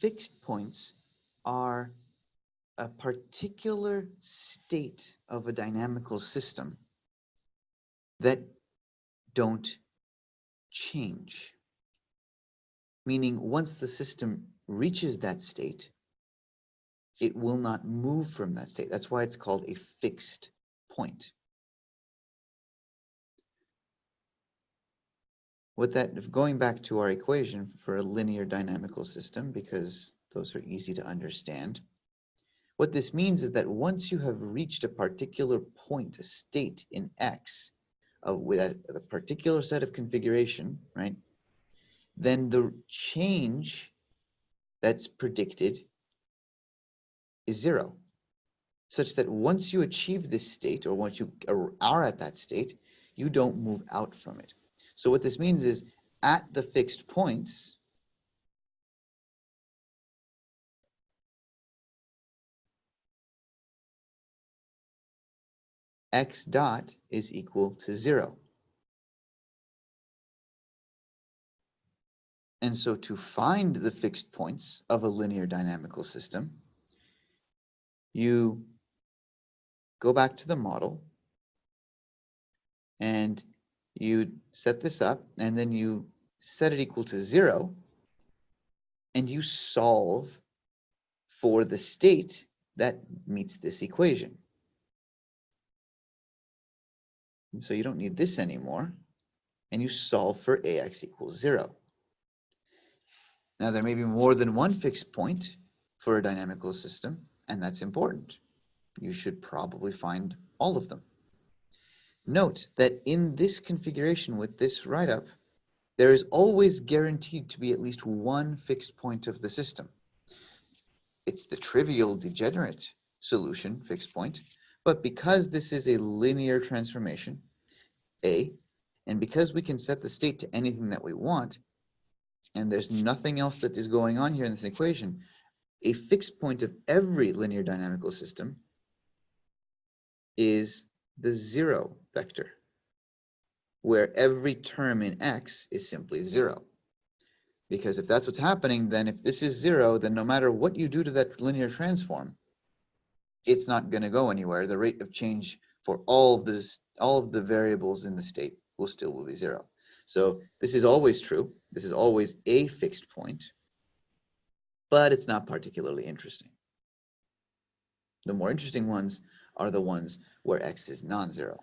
fixed points are a particular state of a dynamical system that don't change. Meaning once the system reaches that state, it will not move from that state. That's why it's called a fixed point. What that, going back to our equation for a linear dynamical system, because those are easy to understand, what this means is that once you have reached a particular point, a state in X, uh, with a, a particular set of configuration, right, then the change that's predicted is zero, such that once you achieve this state, or once you are at that state, you don't move out from it. So what this means is, at the fixed points, x dot is equal to zero. And so to find the fixed points of a linear dynamical system, you go back to the model and you set this up and then you set it equal to zero and you solve for the state that meets this equation. And so you don't need this anymore. And you solve for ax equals 0. Now there may be more than one fixed point for a dynamical system, and that's important. You should probably find all of them. Note that in this configuration with this write-up, there is always guaranteed to be at least one fixed point of the system. It's the trivial degenerate solution, fixed point, but because this is a linear transformation, A, and because we can set the state to anything that we want, and there's nothing else that is going on here in this equation, a fixed point of every linear dynamical system is the zero vector, where every term in x is simply zero. Because if that's what's happening, then if this is zero, then no matter what you do to that linear transform, it's not going to go anywhere. The rate of change for all of this, all of the variables in the state will still will be zero. So this is always true. This is always a fixed point, but it's not particularly interesting. The more interesting ones are the ones where x is non-zero.